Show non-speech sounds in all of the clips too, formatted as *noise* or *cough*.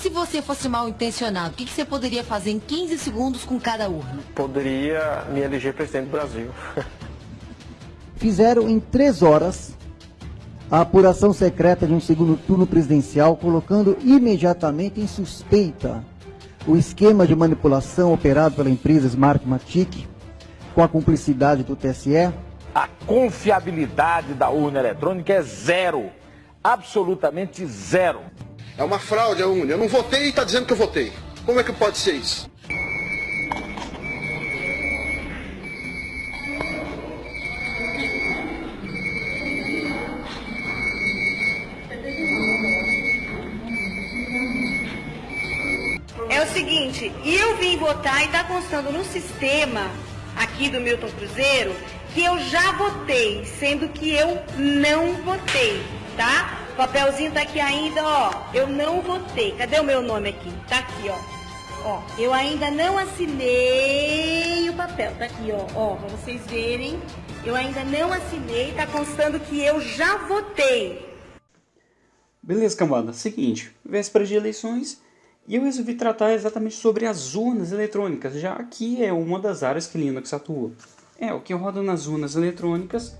Se você fosse mal intencionado, o que, que você poderia fazer em 15 segundos com cada urna? Poderia me eleger presidente do Brasil. *laughs* Fizeram em três horas a apuração secreta de um segundo turno presidencial, colocando imediatamente em suspeita o esquema de manipulação operado pela empresa Smartmatic, com a cumplicidade do TSE. A confiabilidade da urna eletrônica é zero, absolutamente zero. É uma fraude a urna. Eu não votei e está dizendo que eu votei. Como é que pode ser isso? É o seguinte, eu vim votar e está constando no sistema aqui do Milton Cruzeiro que eu já votei, sendo que eu não votei, tá? Papelzinho tá aqui ainda, ó. Eu não votei. Cadê o meu nome aqui? Tá aqui, ó. Ó, eu ainda não assinei o papel. Tá aqui, ó. Ó, pra vocês verem. Eu ainda não assinei, tá constando que eu já votei. Beleza, cambada. Seguinte, véspera de eleições, e eu resolvi tratar exatamente sobre as urnas eletrônicas, já que é uma das áreas que Linux atua. É, o que roda nas urnas eletrônicas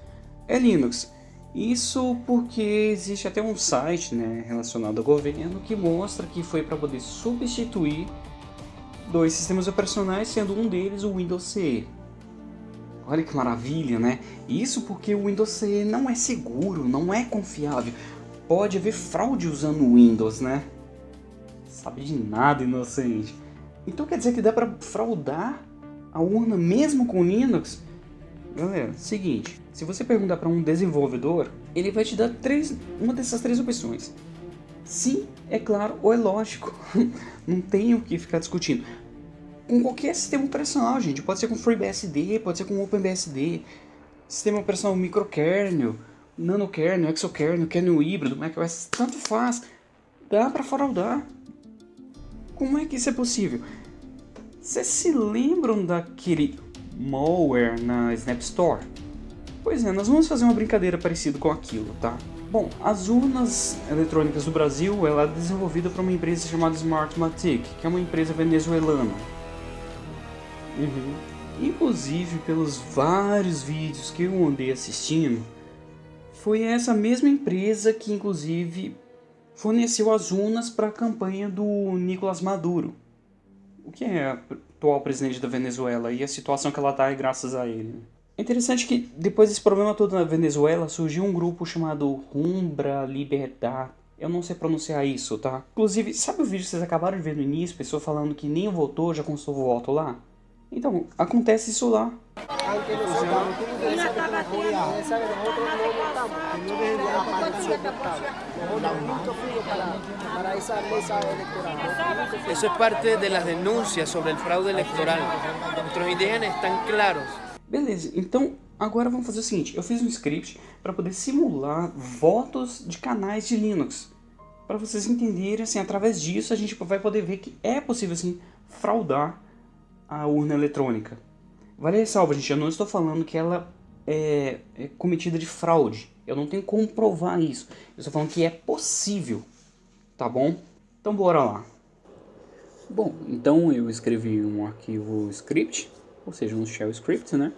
é Linux. Isso porque existe até um site né, relacionado ao governo que mostra que foi para poder substituir dois sistemas operacionais, sendo um deles o Windows CE. Olha que maravilha, né? Isso porque o Windows CE não é seguro, não é confiável. Pode haver fraude usando o Windows, né? Sabe de nada, inocente. Então quer dizer que dá para fraudar a urna mesmo com Linux? Galera, seguinte, se você perguntar para um desenvolvedor, ele vai te dar três, uma dessas três opções. Sim, é claro, ou é lógico. *laughs* Não tem o que ficar discutindo. Com qualquer sistema operacional, gente. Pode ser com FreeBSD, pode ser com OpenBSD, sistema operacional microkernel, nanokernel, exokernel, kernel híbrido, macOS, tanto faz. Dá para fraudar. Como é que isso é possível? Vocês se lembram daquele malware na Snap Store? Pois é, nós vamos fazer uma brincadeira parecida com aquilo, tá? Bom, as urnas eletrônicas do Brasil ela é desenvolvida por uma empresa chamada Smartmatic, que é uma empresa venezuelana. Uhum. Inclusive, pelos vários vídeos que eu andei assistindo, foi essa mesma empresa que, inclusive, forneceu as urnas para a campanha do Nicolás Maduro, o que é atual presidente da Venezuela e a situação que ela está é graças a ele. É interessante que depois desse problema todo na Venezuela surgiu um grupo chamado Rumbra Liberdade. Eu não sei pronunciar isso, tá? Inclusive, sabe o vídeo que vocês acabaram de ver no início? Pessoa falando que nem votou, já constou o voto lá? Então, acontece isso lá. Eso es parte de las denuncias sobre el fraude electoral. Nuestros indígenas están claros. Beleza, então agora vamos fazer o seguinte. Eu fiz um script para poder simular votos de canais de Linux. Para vocês entenderem, assim, através disso a gente vai poder ver que é possível, assim, fraudar a urna eletrônica. Vale ressalva, gente, eu não estou falando que ela é, é cometida de fraude. Eu não tenho como provar isso. Eu estou falando que é possível, tá bom? Então bora lá. Bom, então eu escrevi um arquivo script, ou seja, um shell script, né?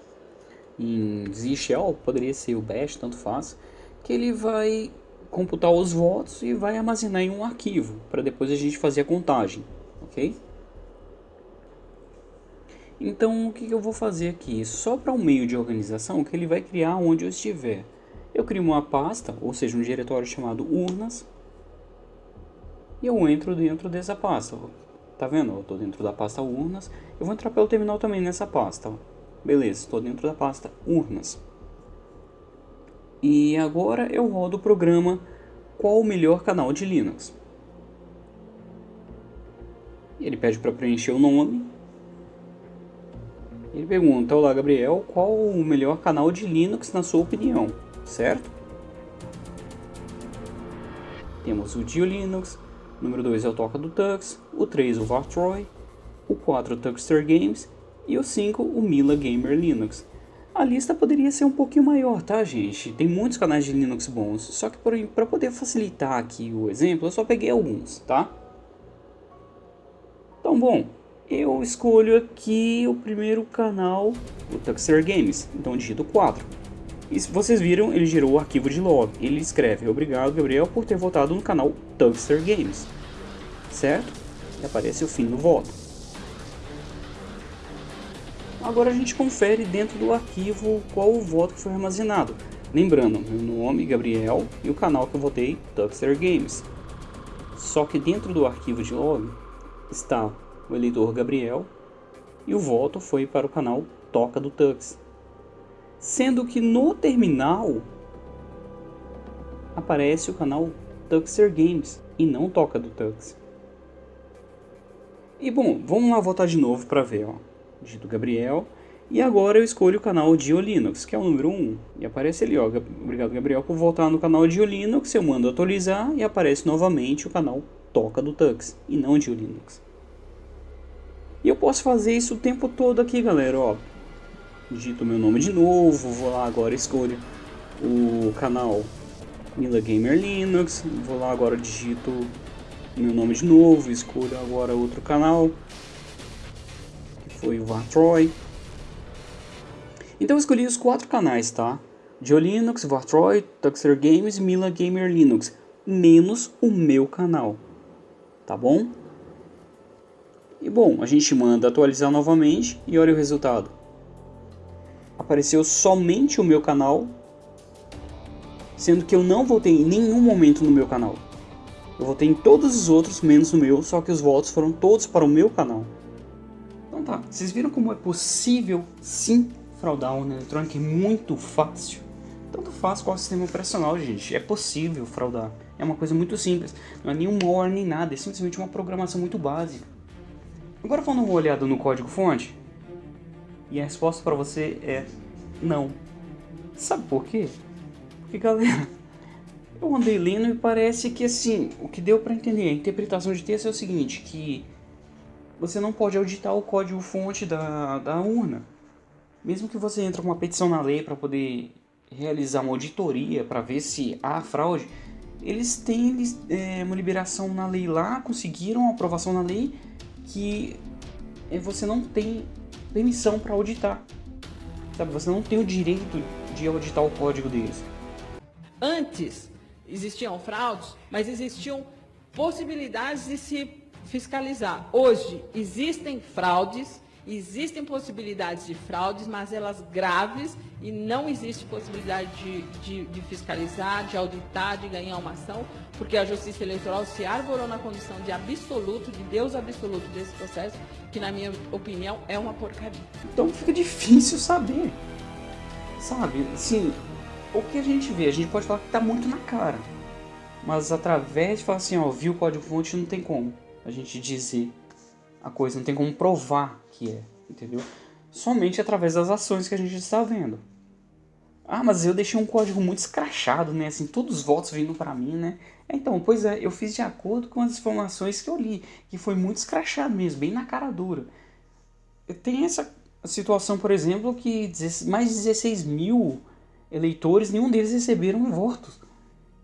Em Z shell, poderia ser o bash, tanto faz, que ele vai computar os votos e vai armazenar em um arquivo, para depois a gente fazer a contagem, ok? Então o que eu vou fazer aqui? Só para um meio de organização que ele vai criar onde eu estiver. Eu crio uma pasta, ou seja, um diretório chamado urnas. E eu entro dentro dessa pasta. Tá vendo? Eu estou dentro da pasta urnas. Eu vou entrar pelo terminal também nessa pasta. Beleza, estou dentro da pasta urnas. E agora eu rodo o programa qual o melhor canal de Linux. Ele pede para preencher o nome ele pergunta, olá Gabriel, qual o melhor canal de Linux na sua opinião, certo? Temos o Dio Linux, o número 2 é o Toca do Tux, o 3 o Vartroy, o 4 o Tuxter Games e o 5 o Mila Gamer Linux. A lista poderia ser um pouquinho maior, tá gente? Tem muitos canais de Linux bons, só que para poder facilitar aqui o exemplo, eu só peguei alguns, tá? Então, bom, eu escolho aqui o primeiro canal, o Tuxer Games. Então digito 4. E se vocês viram, ele gerou o arquivo de log. Ele escreve, obrigado Gabriel por ter votado no canal Tuxer Games. Certo? E aparece o fim do voto. Agora a gente confere dentro do arquivo qual o voto que foi armazenado. Lembrando, meu nome, Gabriel, e o canal que eu votei, Tuxer Games. Só que dentro do arquivo de log está o eleitor Gabriel e o voto foi para o canal Toca do Tux. Sendo que no terminal aparece o canal Tuxer Games e não Toca do Tux. E bom, vamos lá votar de novo para ver, ó. Dito Gabriel. E agora eu escolho o canal Dio Linux, que é o número 1. E aparece ali, ó. Obrigado, Gabriel, por voltar no canal Dio Linux. Eu mando atualizar e aparece novamente o canal Toca do Tux e não Dio Linux. E eu posso fazer isso o tempo todo aqui, galera, ó. Digito meu nome de novo, vou lá agora, escolho o canal Mila Gamer Linux, vou lá agora, digito meu nome de novo, escolho agora outro canal, que foi o Vartroy. Então eu escolhi os quatro canais, tá? Dio Linux, Vartroy, Tuxer Games, Mila Gamer Linux, menos o meu canal, tá bom? E bom, a gente manda atualizar novamente e olha o resultado. Apareceu somente o meu canal, sendo que eu não votei em nenhum momento no meu canal. Eu votei em todos os outros, menos o meu, só que os votos foram todos para o meu canal. Então tá, vocês viram como é possível sim fraudar uma eletrônica? É muito fácil. Tanto faz qual sistema operacional, gente. É possível fraudar. É uma coisa muito simples. Não é nenhum malware nem nada, é simplesmente uma programação muito básica. Agora vamos dar uma olhada no código fonte. E a resposta para você é não. Sabe por quê? Porque galera, eu andei lendo e parece que assim, o que deu para entender, a interpretação de texto é o seguinte, que você não pode auditar o código fonte da, da urna. Mesmo que você entre com uma petição na lei para poder realizar uma auditoria para ver se há fraude, eles têm é, uma liberação na lei lá, conseguiram aprovação na lei que é, você não tem permissão para auditar. Sabe, você não tem o direito de auditar o código deles. Antes existiam fraudes, mas existiam possibilidades de se fiscalizar. Hoje existem fraudes Existem possibilidades de fraudes, mas elas graves e não existe possibilidade de, de, de, fiscalizar, de auditar, de ganhar uma ação, porque a Justiça Eleitoral se arvorou na condição de absoluto, de Deus absoluto desse processo, que na minha opinião é uma porcaria. Então fica difícil saber, sabe? Assim, o que a gente vê, a gente pode falar que está muito na cara, mas através de falar assim, ó, viu o código-fonte, não tem como a gente dizer a coisa, não tem como provar que é, entendeu? Somente através das ações que a gente está vendo. Ah, mas eu deixei um código muito escrachado, né? Assim, todos os votos vindo para mim, né? Então, pois é, eu fiz de acordo com as informações que eu li, que foi muito escrachado mesmo, bem na cara dura. Tem essa situação, por exemplo, que mais de 16 mil eleitores, nenhum deles receberam votos.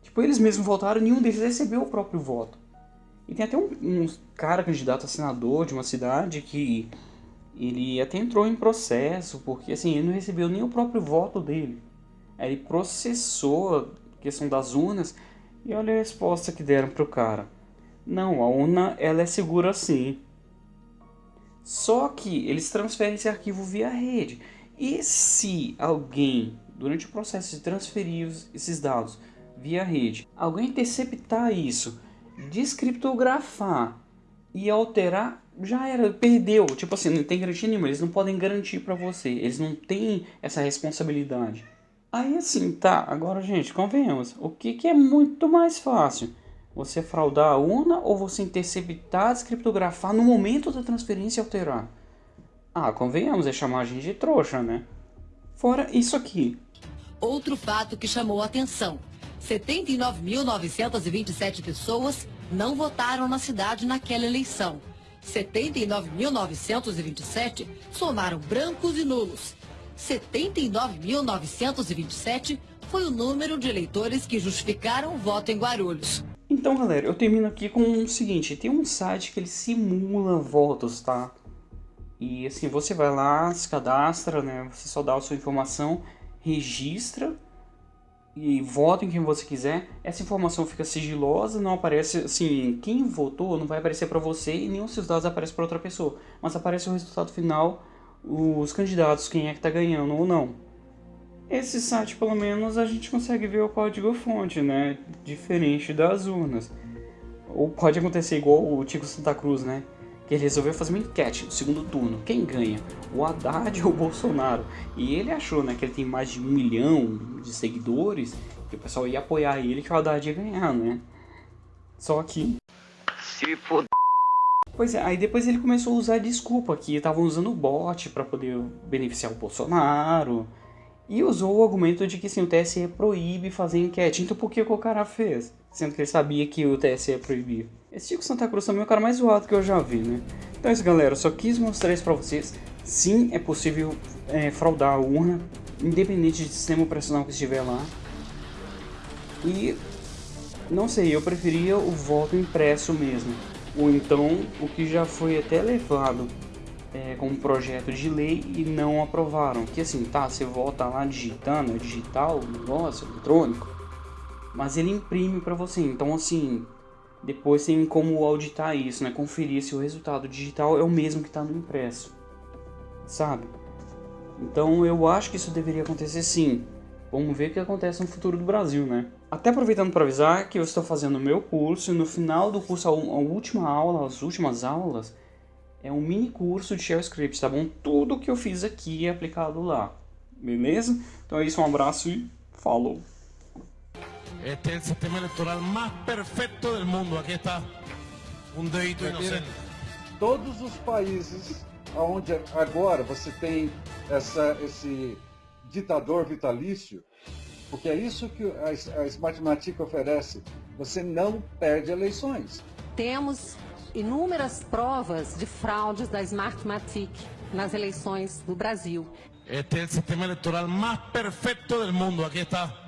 Tipo, eles mesmos votaram, nenhum deles recebeu o próprio voto. E tem até um, um cara candidato a senador de uma cidade que ele até entrou em processo, porque assim, ele não recebeu nem o próprio voto dele. Aí ele processou a questão das urnas e olha a resposta que deram pro cara. Não, a urna ela é segura sim. Só que eles transferem esse arquivo via rede. E se alguém, durante o processo de transferir esses dados via rede, alguém interceptar isso descriptografar e alterar, já era, perdeu. Tipo assim, não tem garantia nenhuma, eles não podem garantir para você, eles não têm essa responsabilidade. Aí assim, tá, agora gente, convenhamos, o que, que é muito mais fácil? Você fraudar a urna ou você interceptar, descriptografar no momento da transferência e alterar? Ah, convenhamos, é chamar a gente de trouxa, né? Fora isso aqui. Outro fato que chamou a atenção 79.927 pessoas não votaram na cidade naquela eleição. 79.927 somaram brancos e nulos. 79.927 foi o número de eleitores que justificaram o voto em Guarulhos. Então, galera, eu termino aqui com o seguinte, tem um site que ele simula votos, tá? E assim, você vai lá, se cadastra, né? Você só dá a sua informação, registra e vota em quem você quiser. Essa informação fica sigilosa, não aparece, assim, quem votou não vai aparecer para você e nenhum seus dados aparece para outra pessoa. Mas aparece o resultado final, os candidatos, quem é que tá ganhando ou não. Esse site, pelo menos, a gente consegue ver o código-fonte, né? Diferente das urnas. Ou pode acontecer igual o Tico Santa Cruz, né? Que ele resolveu fazer uma enquete no segundo turno. Quem ganha? O Haddad *laughs* ou o Bolsonaro? E ele achou, né? Que ele tem mais de um milhão de seguidores. Que o pessoal ia apoiar ele que o Haddad ia ganhar, né? Só que... Se for... Pois é, aí depois ele começou a usar desculpa que estavam usando o bot para poder beneficiar o Bolsonaro e usou o argumento de que sim, o TSE proíbe fazer enquete. Então por que o cara fez? Sendo que ele sabia que o TSE proibia. Esse Chico Santa Cruz também é o cara mais zoado que eu já vi, né? Então é isso, galera. Só quis mostrar isso pra vocês. Sim, é possível é, fraudar a urna, independente de sistema operacional que estiver lá. E, não sei, eu preferia o voto impresso mesmo. Ou então, o que já foi até levado é, como projeto de lei e não aprovaram. Que assim, tá, você volta lá digitando, é digital, negócio, eletrônico, mas ele imprime para você. Então assim, depois tem como auditar isso, né? Conferir se o resultado digital é o mesmo que está no impresso, sabe? Então eu acho que isso deveria acontecer sim. Vamos ver o que acontece no futuro do Brasil, né? Até aproveitando para avisar que eu estou fazendo o meu curso e no final do curso, a última aula, as últimas aulas, é um mini curso de Shell Script, tá bom? Tudo que eu fiz aqui é aplicado lá, beleza? Então é isso, um abraço e falou! Este é o sistema eleitoral mais perfeito do mundo. Aqui está um dedito inocente. Todos os países onde agora você tem essa, esse ditador vitalício, porque é isso que a, a Smartmatic oferece, você não perde eleições. Temos inúmeras provas de fraudes da Smartmatic nas eleições do Brasil. Este é o sistema eleitoral mais perfeito do mundo. Aqui está.